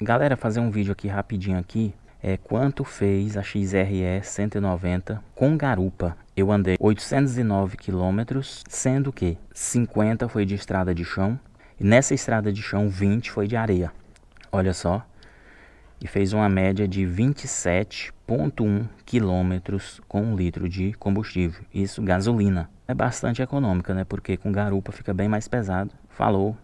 Galera, fazer um vídeo aqui rapidinho aqui. É quanto fez a XRE 190 com garupa. Eu andei 809 quilômetros, sendo que 50 foi de estrada de chão. E nessa estrada de chão, 20 foi de areia. Olha só. E fez uma média de 27,1 quilômetros com um litro de combustível. Isso gasolina. É bastante econômica, né? Porque com garupa fica bem mais pesado. Falou!